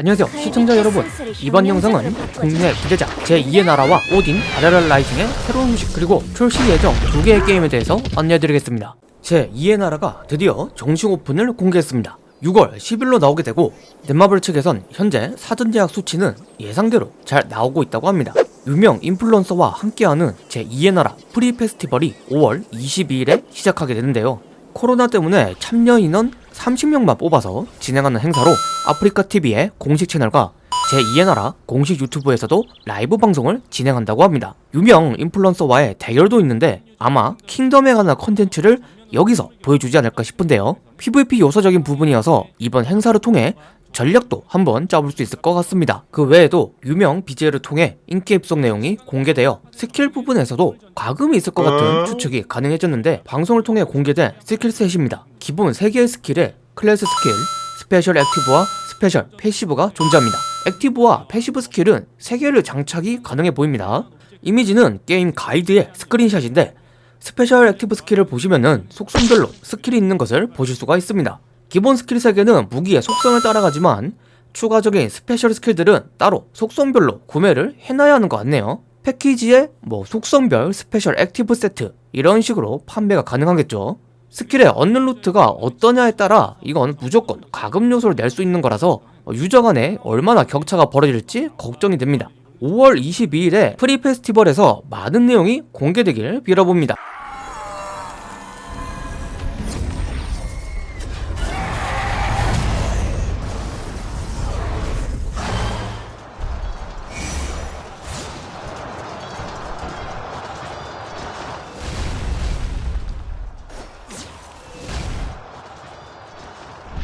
안녕하세요 시청자 여러분. 이번 영상은 국내 부재자 제2의 나라와 오딘 발할라 라이징의 새로운 소식 그리고 출시 예정 두 개의 게임에 대해서 안내해드리겠습니다. 제2의 나라가 드디어 정식 오픈을 공개했습니다. 6월 10일로 나오게 되고 넷마블 측에선 현재 사전 예약 수치는 예상대로 잘 나오고 있다고 합니다. 유명 인플루언서와 함께하는 제2의 나라 pre 페스티벌이 5월 22일에 시작하게 되는데요. 코로나 때문에 참여 인원 30명만 뽑아서 진행하는 행사로 아프리카TV의 공식 채널과 제2의 나라 공식 유튜브에서도 라이브 방송을 진행한다고 합니다. 유명 인플루언서와의 대결도 있는데 아마 킹덤에 관한 컨텐츠를 여기서 보여주지 않을까 싶은데요. PVP 요소적인 부분이어서 이번 행사를 통해 전략도 한번 짜볼 수 있을 것 같습니다. 그 외에도 유명 BJ를 통해 in-game성 내용이 공개되어 스킬 부분에서도 과금이 있을 것 같은 추측이 가능해졌는데 방송을 통해 공개된 skill set입니다. 기본 3개의 스킬에 클래스 스킬, special active와 special passive가 존재합니다. active와 passive 스킬은 3개를 장착이 가능해 보입니다. 이미지는 게임 가이드의 스크린샷인데 special active 스킬을 보시면은 속성별로 스킬이 있는 것을 보실 수가 있습니다. 기본 스킬 3개는 무기의 속성을 따라가지만 추가적인 special 스킬들은 따로 속성별로 구매를 해놔야 하는 것 같네요. 패키지에 뭐 속성별 special active 세트 이런 식으로 판매가 가능하겠죠. skill의 얻는 루트가 어떠냐에 따라 이건 무조건 과금 요소를 낼 수 있는 거라서 user 간에 얼마나 격차가 벌어질지 걱정이 됩니다. 5월 22일에 프리 페스티벌에서 많은 내용이 공개되길 빌어봅니다.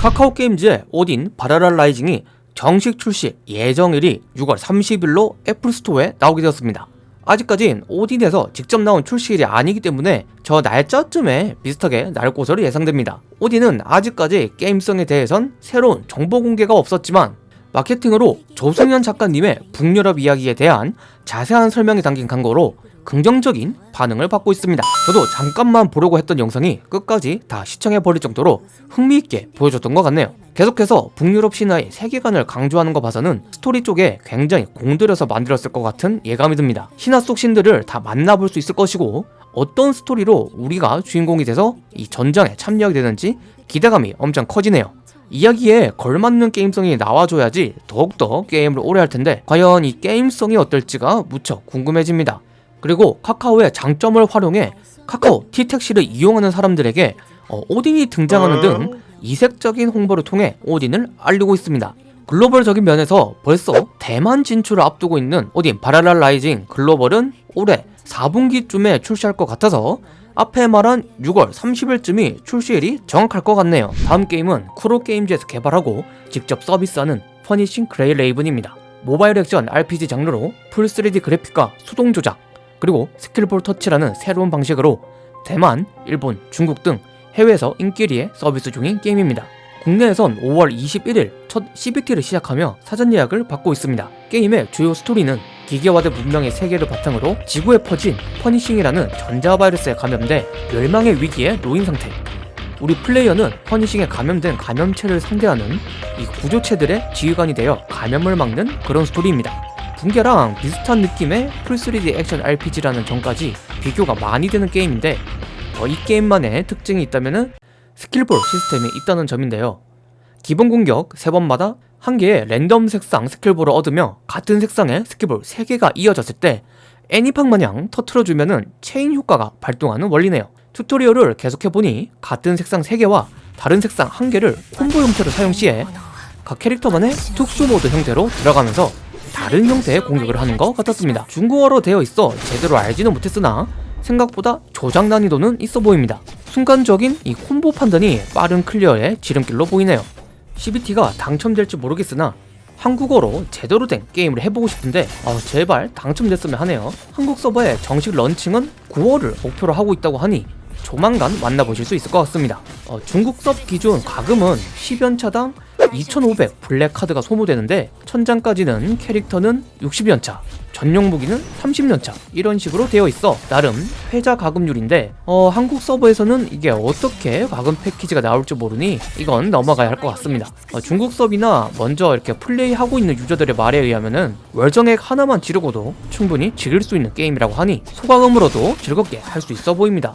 카카오 게임즈의 오딘 발할라 라이징이 정식 출시 예정일이 6월 30일로 애플 스토어에 나오게 되었습니다. 아직까진 오딘에서 직접 나온 출시일이 아니기 때문에 저 날짜쯤에 비슷하게 나올 것으로 예상됩니다. 오딘은 아직까지 게임성에 대해선 새로운 정보 공개가 없었지만 마케팅으로 조승현 작가님의 북유럽 이야기에 대한 자세한 설명이 담긴 광고로 긍정적인 반응을 받고 있습니다. 저도 잠깐만 보려고 했던 영상이 끝까지 다 시청해버릴 정도로 흥미있게 보여줬던 것 같네요. 계속해서 북유럽 신화의 세계관을 강조하는 거 봐서는 스토리 쪽에 굉장히 공들여서 만들었을 것 같은 예감이 듭니다. 신화 속 신들을 다 만나볼 수 있을 것이고 어떤 스토리로 우리가 주인공이 돼서 이 전장에 참여하게 되는지 기대감이 엄청 커지네요. 이야기에 걸맞는 게임성이 나와줘야지 더욱더 게임을 오래 할 텐데 과연 이 게임성이 어떨지가 무척 궁금해집니다. 그리고 카카오의 장점을 활용해 카카오 T택시를 이용하는 사람들에게 어, 오딘이 등장하는 등 이색적인 홍보를 통해 오딘을 알리고 있습니다. 글로벌적인 면에서 벌써 대만 진출을 앞두고 있는 오딘 발할라 라이징 글로벌은 올해 4분기쯤에 출시할 것 같아서 앞에 말한 6월 30일쯤이 출시일이 정확할 것 같네요. 다음 게임은 쿠로게임즈에서 개발하고 직접 서비스하는 퍼니싱 그레이 레이븐입니다. 모바일 액션 RPG 장르로 full 3D 그래픽과 수동 조작, 그리고 skill ball 터치라는 새로운 방식으로 대만, 일본, 중국 등 해외에서 인기리에 서비스 중인 게임입니다. 국내에선 5월 21일 첫 CBT를 시작하며 사전 예약을 받고 있습니다. 게임의 주요 스토리는 기계화된 문명의 세계를 바탕으로 지구에 퍼진 퍼니싱이라는 전자바이러스에 감염돼 멸망의 위기에 놓인 상태. 우리 플레이어는 퍼니싱에 감염된 감염체를 상대하는 이 구조체들의 지휘관이 되어 감염을 막는 그런 스토리입니다. 붕괴랑 비슷한 느낌의 full 3D 액션 RPG라는 점까지 비교가 많이 되는 게임인데 어, 이 게임만의 특징이 있다면 skill ball 시스템이 있다는 점인데요. 기본 공격 3번마다 한 개의 랜덤 색상 skill ball을 얻으며 같은 색상의 skill ball 3개가 이어졌을 때 애니팡 마냥 터트려주면 체인 효과가 발동하는 원리네요. tutorial을 계속해보니 같은 색상 3개와 다른 색상 1개를 콤보 형태로 사용 시에 각 캐릭터만의 특수 모드 형태로 들어가면서 다른 형태의 공격을 하는 것 같았습니다. 중국어로 되어 있어 제대로 알지는 못했으나 생각보다 조작 난이도는 있어 보입니다. 순간적인 이 콤보 판단이 빠른 clear의 지름길로 보이네요. CBT가 당첨될지 모르겠으나 한국어로 제대로 된 게임을 해보고 싶은데 어, 제발 당첨됐으면 하네요. 한국 서버의 정식 런칭은 9월을 목표로 하고 있다고 하니 조만간 만나보실 수 있을 것 같습니다. 어, 중국 섭 기준 가금은 10연차당 2500 블랙 카드가 소모되는데 천장까지는 캐릭터는 60연차 전용 무기는 30연차 이런 식으로 되어 있어. 나름 회자 가금률인데 어 한국 서버에서는 이게 어떻게 가금 패키지가 나올지 모르니 이건 넘어가야 할 것 같습니다. 어, 중국 서비나 먼저 이렇게 플레이하고 있는 유저들의 말에 의하면은 월정액 하나만 지르고도 충분히 즐길 수 있는 게임이라고 하니 소가금으로도 즐겁게 할 수 있어 보입니다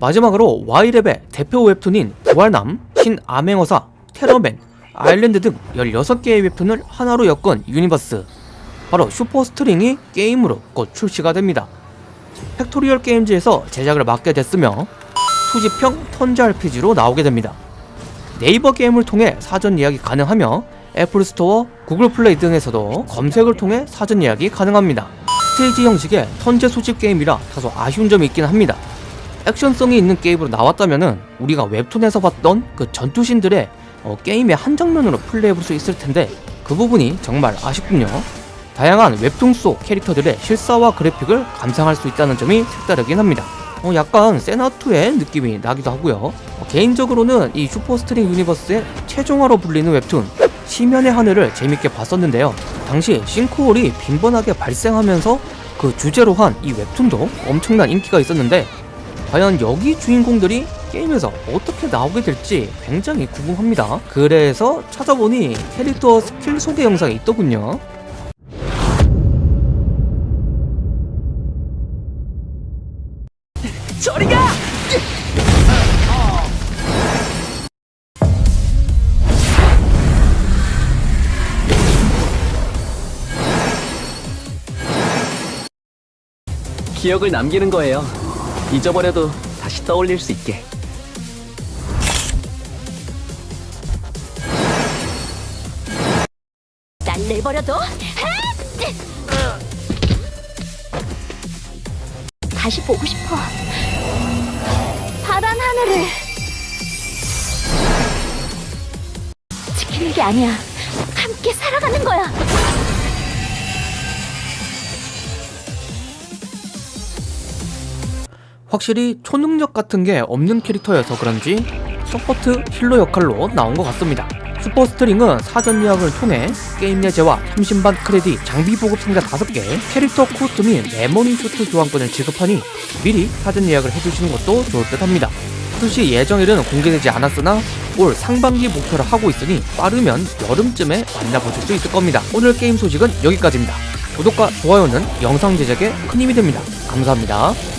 마지막으로 Y랩의 대표 웹툰인 부활남, 신암행어사, 테러맨, 아일랜드 등 16개의 웹툰을 하나로 엮은 universe 바로 슈퍼스트링이 게임으로 곧 출시가 됩니다. 팩토리얼 게임즈에서 제작을 맡게 됐으며 수집형 턴제 RPG로 나오게 됩니다. 네이버 게임을 통해 사전 예약이 가능하며 애플 스토어, 구글 플레이 등에서도 검색을 통해 사전 예약이 가능합니다. 스테이지 형식의 턴제 수집 게임이라 다소 아쉬운 점이 있긴 합니다. 액션성이 있는 게임으로 나왔다면은 우리가 웹툰에서 봤던 그 전투신들의 어, 게임의 한 장면으로 플레이해볼 수 있을 텐데 그 부분이 정말 아쉽군요. 다양한 웹툰 속 캐릭터들의 실사와 그래픽을 감상할 수 있다는 점이 색다르긴 합니다. 어, 약간 세나2의 느낌이 나기도 하고요. 어, 개인적으로는 이 슈퍼스트링 universe의 최종화로 불리는 웹툰 시면의 하늘을 재밌게 봤었는데요. 당시 싱크홀이 빈번하게 발생하면서 그 주제로 한 이 웹툰도 엄청난 인기가 있었는데 과연 여기 주인공들이 게임에서 어떻게 나오게 될지 굉장히 궁금합니다. 그래서 찾아보니 캐릭터 스킬 소개 영상이 있더군요. 저리 가! 기억을 남기는 거예요. 잊어버려도 다시 떠올릴 수 있게. 날 내버려둬. 다시 보고 싶어. 파란 하늘을 지키는 게 아니야. 함께 살아가는 거야. 확실히 초능력 같은 게 없는 캐릭터여서 그런지 support healer 역할로 나온 것 같습니다. 슈퍼스트링은 사전 예약을 통해 게임 내 재화 30만 크레딧, 장비 보급 상자 5개, 캐릭터 costume 및 레모니 슈트 교환권을 지급하니 미리 사전 예약을 해주시는 것도 좋을 듯 합니다. 출시 예정일은 공개되지 않았으나 올 상반기 목표를 하고 있으니 빠르면 여름쯤에 만나보실 수 있을 겁니다. 오늘 게임 소식은 여기까지입니다. 구독과 좋아요는 영상 제작에 큰 힘이 됩니다. 감사합니다.